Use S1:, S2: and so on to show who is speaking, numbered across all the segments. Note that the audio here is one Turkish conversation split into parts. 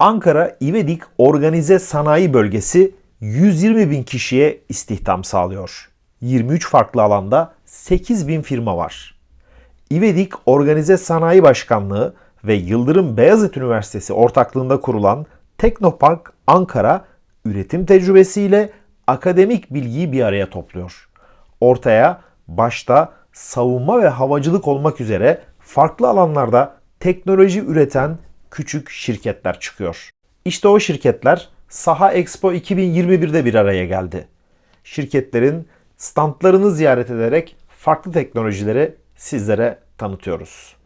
S1: Ankara İvedik Organize Sanayi Bölgesi 120 bin kişiye istihdam sağlıyor. 23 farklı alanda 8 bin firma var. İvedik Organize Sanayi Başkanlığı ve Yıldırım Beyazıt Üniversitesi ortaklığında kurulan Teknopark Ankara üretim tecrübesiyle akademik bilgiyi bir araya topluyor. Ortaya başta savunma ve havacılık olmak üzere farklı alanlarda teknoloji üreten küçük şirketler çıkıyor. İşte o şirketler Saha Expo 2021'de bir araya geldi. Şirketlerin standlarını ziyaret ederek farklı teknolojileri sizlere tanıtıyoruz.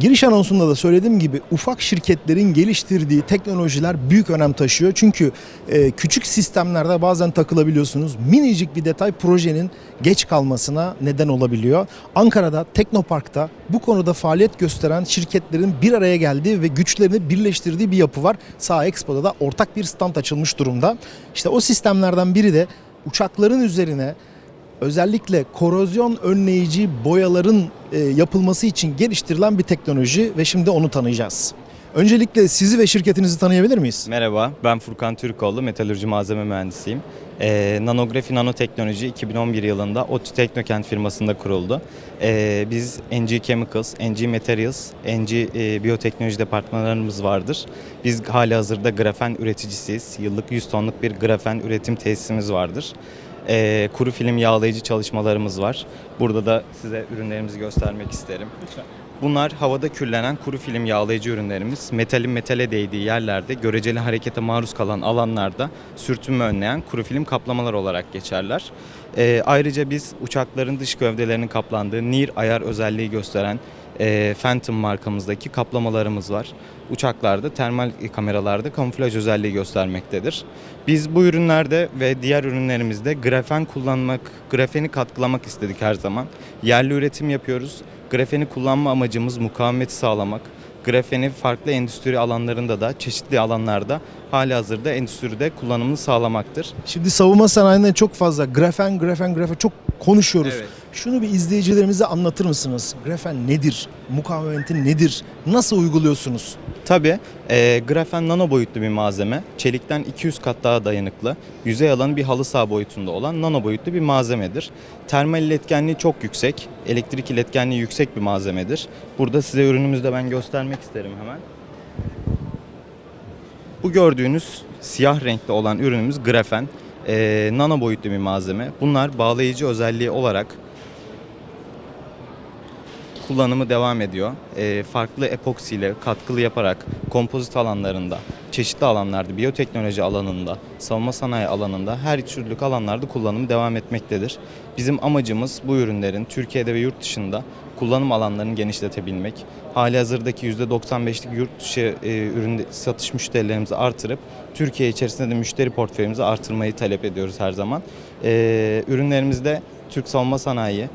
S2: Giriş anonsunda da söylediğim gibi ufak şirketlerin geliştirdiği teknolojiler büyük önem taşıyor. Çünkü e, küçük sistemlerde bazen takılabiliyorsunuz. Minicik bir detay projenin geç kalmasına neden olabiliyor. Ankara'da Teknopark'ta bu konuda faaliyet gösteren şirketlerin bir araya geldiği ve güçlerini birleştirdiği bir yapı var. Sağ Expo'da da ortak bir stand açılmış durumda. İşte o sistemlerden biri de uçakların üzerine özellikle korozyon önleyici boyaların e, yapılması için geliştirilen bir teknoloji ve şimdi onu tanıyacağız. Öncelikle sizi ve şirketinizi tanıyabilir miyiz?
S3: Merhaba, ben Furkan Türkoğlu, metalürji malzeme mühendisiyim. Ee, nanografi nanoteknoloji 2011 yılında ODTÜ Teknokent firmasında kuruldu. Ee, biz NG Chemicals, NG Materials, NG e, Biyoteknoloji departmanlarımız vardır. Biz hali hazırda grafen üreticisiyiz. Yıllık 100 tonluk bir grafen üretim tesisimiz vardır. Ee, kuru film yağlayıcı çalışmalarımız var. Burada da size ürünlerimizi göstermek isterim. Bunlar havada kürlenen kuru film yağlayıcı ürünlerimiz. Metalin metale değdiği yerlerde, göreceli harekete maruz kalan alanlarda sürtünme önleyen kuru film kaplamalar olarak geçerler. Ee, ayrıca biz uçakların dış gövdelerinin kaplandığı NIR ayar özelliği gösteren e, Phantom markamızdaki kaplamalarımız var. Uçaklarda, termal kameralarda kamuflaj özelliği göstermektedir. Biz bu ürünlerde ve diğer ürünlerimizde grafen kullanmak, grafeni katkılamak istedik her zaman. Yerli üretim yapıyoruz. Grafeni kullanma amacımız mukavemeti sağlamak. Grafeni farklı endüstri alanlarında da çeşitli alanlarda hali hazırda endüstride kullanımını sağlamaktır.
S2: Şimdi savunma sanayinde çok fazla grafen, grafen, grafen çok konuşuyoruz.
S3: Evet.
S2: Şunu bir izleyicilerimize anlatır mısınız? Grafen nedir? Mukavemeti nedir? Nasıl uyguluyorsunuz?
S3: Tabii e, grafen nano boyutlu bir malzeme. Çelikten 200 kat daha dayanıklı. Yüzey alanı bir halı saha boyutunda olan nano boyutlu bir malzemedir. Termal iletkenliği çok yüksek. Elektrik iletkenliği yüksek bir malzemedir. Burada size ürünümüzde ben göstermek isterim hemen. Bu gördüğünüz siyah renkli olan ürünümüz grafen. E, nano boyutlu bir malzeme. Bunlar bağlayıcı özelliği olarak kullanımı devam ediyor. E, farklı epoksiyle katkılı yaparak kompozit alanlarında, çeşitli alanlarda, biyoteknoloji alanında, savunma sanayi alanında her türlü alanlarda kullanımı devam etmektedir. Bizim amacımız bu ürünlerin Türkiye'de ve yurt dışında kullanım alanlarını genişletebilmek. Hali hazırdaki %95'lik yurt dışı e, ürün satış müşterilerimizi artırıp Türkiye içerisinde de müşteri portföyümüzü artırmayı talep ediyoruz her zaman. E, ürünlerimizde Türk savunma sanayi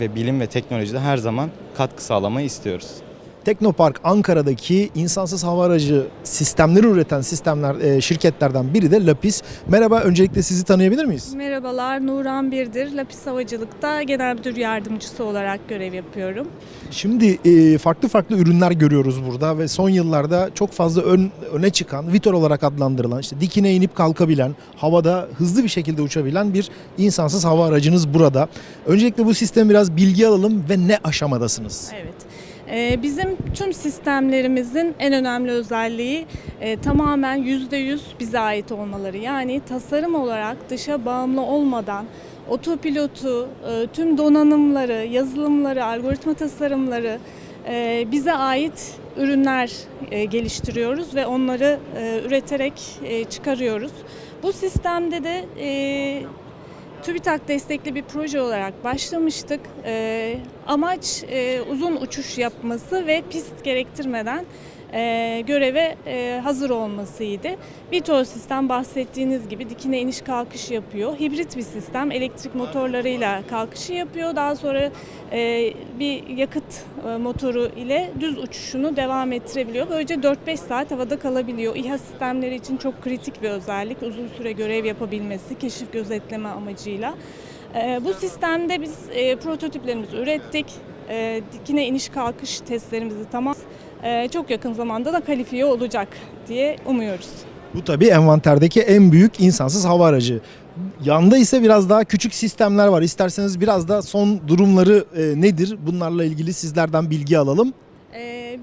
S3: ve bilim ve teknolojide her zaman katkı sağlamayı istiyoruz.
S2: Teknopark Ankara'daki insansız hava aracı sistemleri üreten sistemler e, şirketlerden biri de Lapis. Merhaba, öncelikle sizi tanıyabilir miyiz?
S4: Merhabalar, Nuran Birdir. Lapis Havacılık'ta Genel Müdür Yardımcısı olarak görev yapıyorum.
S2: Şimdi e, farklı farklı ürünler görüyoruz burada ve son yıllarda çok fazla ön, öne çıkan, Vitor olarak adlandırılan, işte dikine inip kalkabilen, havada hızlı bir şekilde uçabilen bir insansız hava aracınız burada. Öncelikle bu sistemi biraz bilgi alalım ve ne aşamadasınız?
S4: Evet. Ee, Bizim tüm sistemlerimizin en önemli özelliği e, tamamen %100 bize ait olmaları. Yani tasarım olarak dışa bağımlı olmadan otopilotu, e, tüm donanımları, yazılımları, algoritma tasarımları e, bize ait ürünler geliştiriyoruz ve onları üreterek çıkarıyoruz. Bu sistemde de TÜBİTAK destekli bir proje olarak başlamıştık. Ee, amaç e, uzun uçuş yapması ve pist gerektirmeden e, göreve e, hazır olmasıydı. Vitor sistem bahsettiğiniz gibi dikine iniş kalkış yapıyor. Hibrit bir sistem elektrik motorlarıyla kalkışı yapıyor. Daha sonra e, bir yakıt e, motoru ile düz uçuşunu devam ettirebiliyor. Böylece 4-5 saat havada kalabiliyor. İHA sistemleri için çok kritik bir özellik. Uzun süre görev yapabilmesi, keşif gözetleme amacıyla. E, bu sistemde biz e, prototiplerimizi ürettik. E, dikine iniş kalkış testlerimizi tamam. E, çok yakın zamanda da kalifiye olacak diye umuyoruz.
S2: Bu tabii envanterdeki en büyük insansız hava aracı. Yanda ise biraz daha küçük sistemler var. İsterseniz biraz da son durumları e, nedir? Bunlarla ilgili sizlerden bilgi alalım.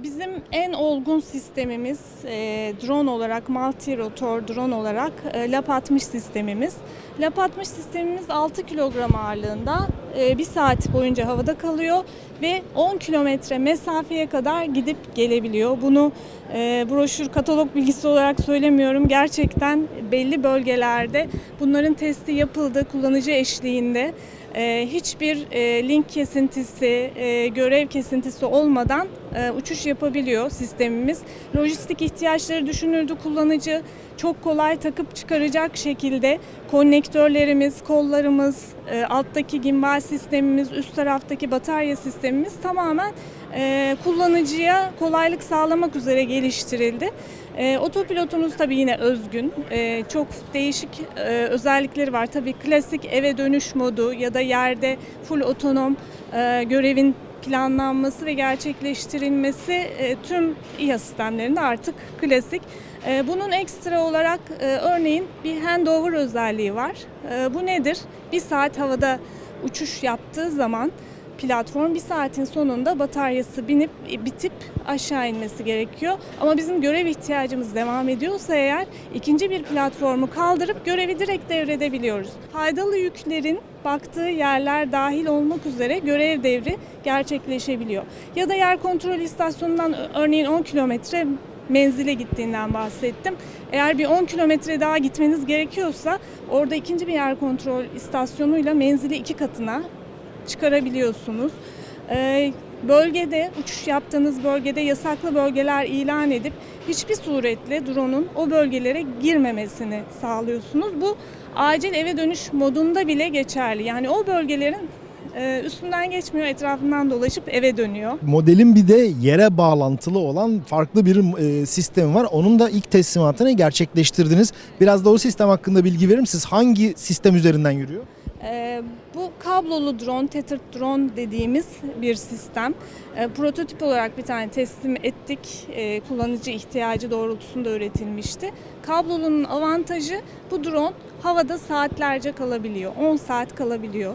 S4: Bizim en olgun sistemimiz e, drone olarak, multi rotor drone olarak e, LAP 60 sistemimiz. LAP 60 sistemimiz 6 kilogram ağırlığında e, bir saat boyunca havada kalıyor ve 10 kilometre mesafeye kadar gidip gelebiliyor. Bunu e, broşür katalog bilgisi olarak söylemiyorum. Gerçekten belli bölgelerde bunların testi yapıldı kullanıcı eşliğinde. E, hiçbir e, link kesintisi, e, görev kesintisi olmadan e, uçuş yapabiliyor sistemimiz. Lojistik ihtiyaçları düşünüldü kullanıcı. Çok kolay takıp çıkaracak şekilde konnektörlerimiz, kollarımız, alttaki gimbal sistemimiz, üst taraftaki batarya sistemimiz tamamen kullanıcıya kolaylık sağlamak üzere geliştirildi. E, otopilotumuz tabii yine özgün. E, çok değişik e, özellikleri var. Tabii klasik eve dönüş modu ya da yerde full otonom e, görevin planlanması ve gerçekleştirilmesi e, tüm İHA sistemlerinde artık klasik. E, bunun ekstra olarak e, örneğin bir handover özelliği var. E, bu nedir? Bir saat havada uçuş yaptığı zaman platform bir saatin sonunda bataryası binip bitip aşağı inmesi gerekiyor. Ama bizim görev ihtiyacımız devam ediyorsa eğer ikinci bir platformu kaldırıp görevi direkt devredebiliyoruz. Faydalı yüklerin baktığı yerler dahil olmak üzere görev devri gerçekleşebiliyor. Ya da yer kontrol istasyonundan örneğin 10 kilometre menzile gittiğinden bahsettim. Eğer bir 10 kilometre daha gitmeniz gerekiyorsa orada ikinci bir yer kontrol istasyonuyla menzili iki katına çıkarabiliyorsunuz. Ee, bölgede, uçuş yaptığınız bölgede yasaklı bölgeler ilan edip hiçbir suretle drone'un o bölgelere girmemesini sağlıyorsunuz. Bu acil eve dönüş modunda bile geçerli. Yani o bölgelerin e, üstünden geçmiyor, etrafından dolaşıp eve dönüyor.
S2: Modelin bir de yere bağlantılı olan farklı bir e, sistem var. Onun da ilk teslimatını gerçekleştirdiniz. Biraz da o sistem hakkında bilgi verir misiniz? Hangi sistem üzerinden yürüyor?
S4: Ee, bu kablolu drone, tethered drone dediğimiz bir sistem. Ee, prototip olarak bir tane teslim ettik. Ee, kullanıcı ihtiyacı doğrultusunda üretilmişti. Kablolunun avantajı bu drone havada saatlerce kalabiliyor. 10 saat kalabiliyor.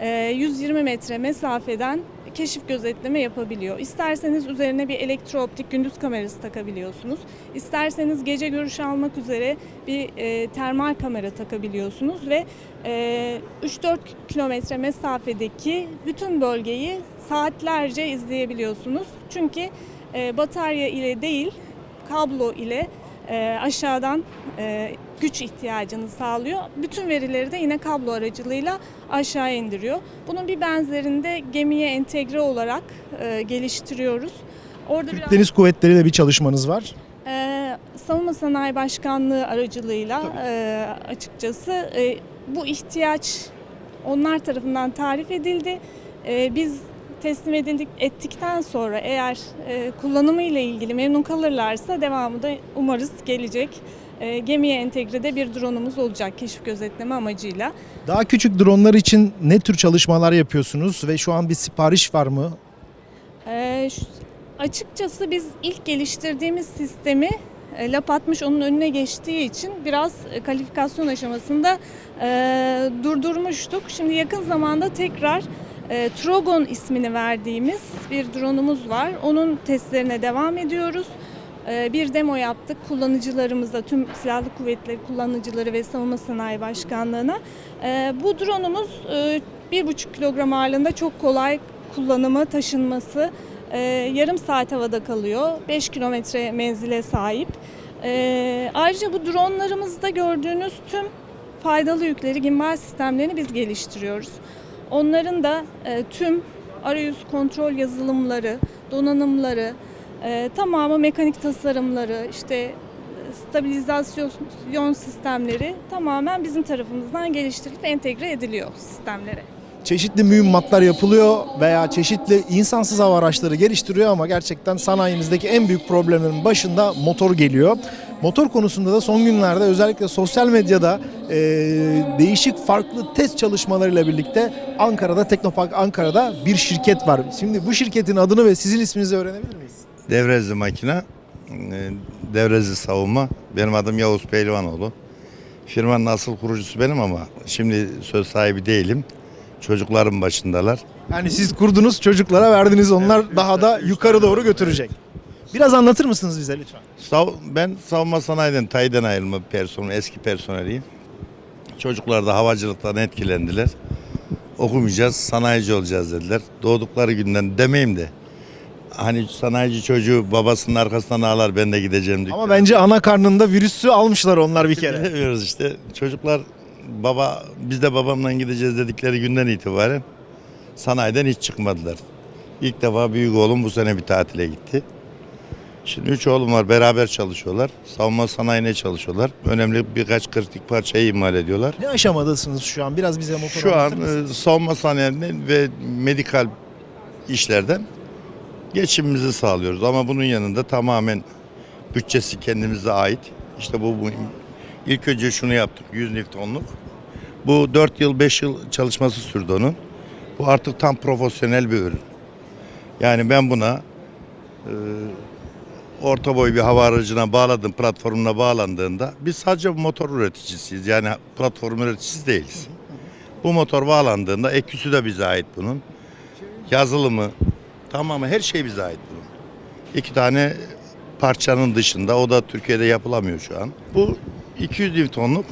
S4: Ee, 120 metre mesafeden keşif gözetleme yapabiliyor. İsterseniz üzerine bir elektrooptik gündüz kamerası takabiliyorsunuz. İsterseniz gece görüş almak üzere bir e, termal kamera takabiliyorsunuz ve e, 3-4 kilometre mesafedeki bütün bölgeyi saatlerce izleyebiliyorsunuz. Çünkü e, batarya ile değil kablo ile e, aşağıdan e, güç ihtiyacını sağlıyor. Bütün verileri de yine kablo aracılığıyla aşağı indiriyor. Bunun bir benzerini de gemiye entegre olarak e, geliştiriyoruz. Orada
S2: Türk
S4: biraz
S2: Deniz Kuvvetleri ile bir çalışmanız var.
S4: e, Savunma Sanayi Başkanlığı aracılığıyla e, açıkçası e, bu ihtiyaç onlar tarafından tarif edildi. E, biz teslim edildik ettikten sonra eğer e, kullanımı ile ilgili memnun kalırlarsa devamı da umarız gelecek. E, gemiye entegrede bir drone'umuz olacak keşif gözetleme amacıyla.
S2: Daha küçük dronlar için ne tür çalışmalar yapıyorsunuz ve şu an bir sipariş var mı?
S4: Ee, şu- açıkçası biz ilk geliştirdiğimiz sistemi e, lap atmış onun önüne geçtiği için biraz e, kalifikasyon aşamasında e, durdurmuştuk. Şimdi yakın zamanda tekrar e, Trogon ismini verdiğimiz bir drone'umuz var. Onun testlerine devam ediyoruz. E, bir demo yaptık kullanıcılarımızla, tüm silahlı kuvvetleri kullanıcıları ve savunma sanayi başkanlığına. E, bu drone'umuz e, 1,5 kilogram ağırlığında çok kolay kullanımı, taşınması. Ee, yarım saat havada kalıyor. 5 kilometre menzile sahip. Ee, ayrıca bu dronlarımızda gördüğünüz tüm faydalı yükleri, gimbal sistemlerini biz geliştiriyoruz. Onların da e, tüm arayüz kontrol yazılımları, donanımları, e, tamamı mekanik tasarımları, işte e, stabilizasyon sistemleri tamamen bizim tarafımızdan geliştirilip entegre ediliyor sistemlere.
S2: Çeşitli mühimmatlar yapılıyor veya çeşitli insansız hava araçları geliştiriyor ama gerçekten sanayimizdeki en büyük problemlerin başında motor geliyor. Motor konusunda da son günlerde özellikle sosyal medyada e, değişik farklı test çalışmalarıyla birlikte Ankara'da Teknopark Ankara'da bir şirket var. Şimdi bu şirketin adını ve sizin isminizi öğrenebilir miyiz?
S5: Devrezli makine, devrezli savunma. Benim adım Yavuz Pehlivanoğlu. Firmanın asıl kurucusu benim ama şimdi söz sahibi değilim. Çocuklarım başındalar.
S2: Yani siz kurdunuz çocuklara verdiniz onlar daha da yukarı doğru götürecek. Biraz anlatır mısınız bize lütfen?
S5: Sav- ben savunma sanayiden, tayden ayrılma personel, eski personeliyim. Çocuklar da havacılıktan etkilendiler. Okumayacağız, sanayici olacağız dediler. Doğdukları günden demeyeyim de. Hani sanayici çocuğu babasının arkasından ağlar ben de gideceğim diye.
S2: Ama bence ana karnında virüsü almışlar onlar bir kere.
S5: Bilemiyoruz işte. Çocuklar baba biz de babamla gideceğiz dedikleri günden itibaren sanayiden hiç çıkmadılar. İlk defa büyük oğlum bu sene bir tatile gitti. Şimdi üç oğlum var beraber çalışıyorlar. Savunma sanayine çalışıyorlar. Önemli birkaç kritik parçayı imal ediyorlar.
S2: Ne aşamadasınız şu an? Biraz bize motor
S5: Şu an e, savunma sanayinden ve medikal işlerden geçimimizi sağlıyoruz. Ama bunun yanında tamamen bütçesi kendimize ait. İşte bu, bu ilk önce şunu yaptık 100 Newton'luk. Bu 4 yıl 5 yıl çalışması sürdü onun. Bu artık tam profesyonel bir ürün. Yani ben buna e, orta boy bir hava aracına bağladım, platformuna bağlandığında biz sadece motor üreticisiyiz. Yani platform üreticisi değiliz. Bu motor bağlandığında eküsü de bize ait bunun. Yazılımı, tamamı her şey bize ait bunun. İki tane parçanın dışında o da Türkiye'de yapılamıyor şu an. Bu 200 Newton'luk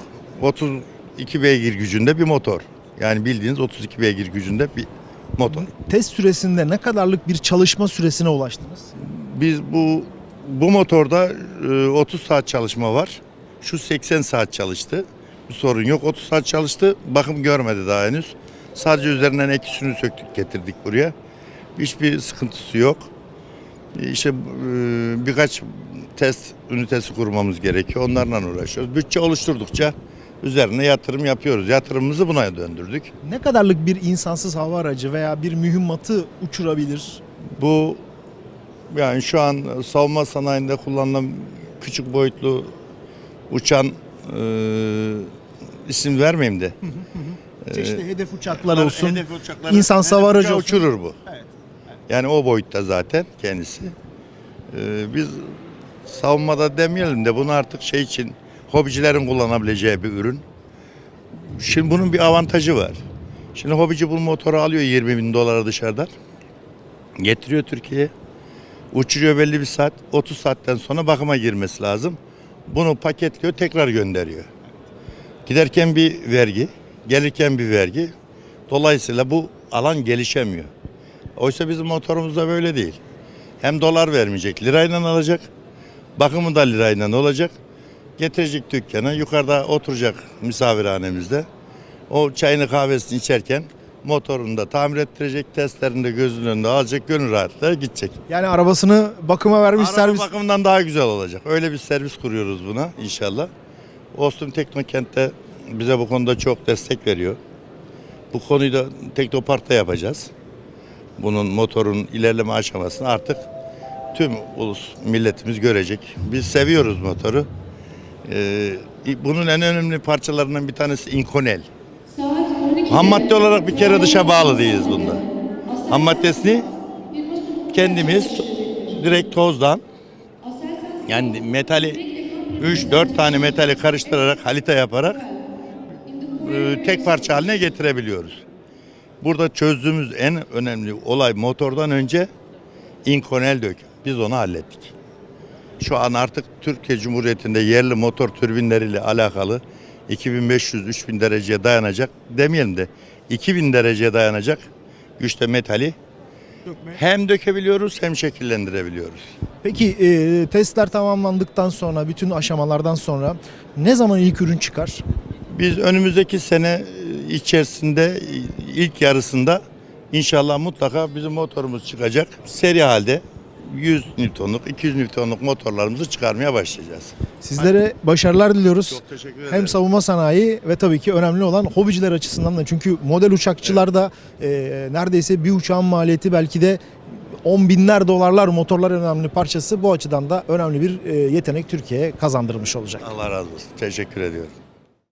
S5: 32 beygir gücünde bir motor. Yani bildiğiniz 32 beygir gücünde bir motor.
S2: Test süresinde ne kadarlık bir çalışma süresine ulaştınız?
S5: Biz bu bu motorda e, 30 saat çalışma var. Şu 80 saat çalıştı. Bir sorun yok. 30 saat çalıştı. Bakım görmedi daha henüz. Sadece üzerinden ekisini söktük getirdik buraya. Hiçbir sıkıntısı yok. E, İşte e, birkaç test ünitesi kurmamız gerekiyor. Onlarla uğraşıyoruz. Bütçe oluşturdukça üzerine yatırım yapıyoruz. Yatırımımızı buna döndürdük.
S2: Ne kadarlık bir insansız hava aracı veya bir mühimmatı uçurabilir?
S5: Bu yani şu an savunma sanayinde kullanılan küçük boyutlu uçan e, isim vermeyeyim de.
S2: Çeşitli hedef uçaklar olsun.
S5: Hedef uçakları-
S2: insan
S5: hedef
S2: savar aracı olsun.
S5: uçurur bu.
S2: Evet,
S5: Yani o boyutta zaten kendisi. E, biz savunmada demeyelim de bunu artık şey için hobicilerin kullanabileceği bir ürün. Şimdi bunun bir avantajı var. Şimdi hobici bu motoru alıyor 20 bin dolara dışarıdan. Getiriyor Türkiye'ye. Uçuruyor belli bir saat. 30 saatten sonra bakıma girmesi lazım. Bunu paketliyor tekrar gönderiyor. Giderken bir vergi, gelirken bir vergi. Dolayısıyla bu alan gelişemiyor. Oysa bizim motorumuzda böyle değil. Hem dolar vermeyecek, lirayla alacak. Bakımı da lirayla olacak. Getirecek dükkana, yukarıda oturacak misafirhanemizde. O çayını kahvesini içerken motorunu da tamir ettirecek, testlerini de gözünün önünde alacak, gönül rahatlığıyla gidecek.
S2: Yani arabasını bakıma vermiş
S5: Araba
S2: servis.
S5: bakımından daha güzel olacak. Öyle bir servis kuruyoruz buna inşallah. Ostum Teknokent'te bize bu konuda çok destek veriyor. Bu konuyu da Teknopark'ta yapacağız. Bunun motorun ilerleme aşamasını artık tüm ulus milletimiz görecek. Biz seviyoruz motoru. Ee, bunun en önemli parçalarından bir tanesi inkonel. Ham madde olarak bir kere dışa bağlı değiliz bunda. Ham maddesini kendimiz direkt tozdan yani metali 3-4 tane metali karıştırarak halita yaparak e, tek parça haline getirebiliyoruz. Burada çözdüğümüz en önemli olay motordan önce inkonel dök. Biz onu hallettik. Şu an artık Türkiye Cumhuriyeti'nde yerli motor türbinleriyle alakalı 2500-3000 dereceye dayanacak demeyelim de 2000 dereceye dayanacak güçte metali hem dökebiliyoruz hem şekillendirebiliyoruz.
S2: Peki e, testler tamamlandıktan sonra, bütün aşamalardan sonra ne zaman ilk ürün çıkar?
S5: Biz önümüzdeki sene e, içerisinde e, ilk yarısında inşallah mutlaka bizim motorumuz çıkacak. Seri halde 100 Newton'luk, 200 Newton'luk motorlarımızı çıkarmaya başlayacağız.
S2: Sizlere başarılar diliyoruz.
S5: Çok teşekkür ederim.
S2: Hem savunma sanayi ve tabii ki önemli olan hobiciler açısından da. Çünkü model uçakçılarda e, neredeyse bir uçağın maliyeti belki de on binler dolarlar motorlar önemli parçası. Bu açıdan da önemli bir e, yetenek Türkiye'ye kazandırmış olacak.
S5: Allah razı olsun. Teşekkür ediyorum.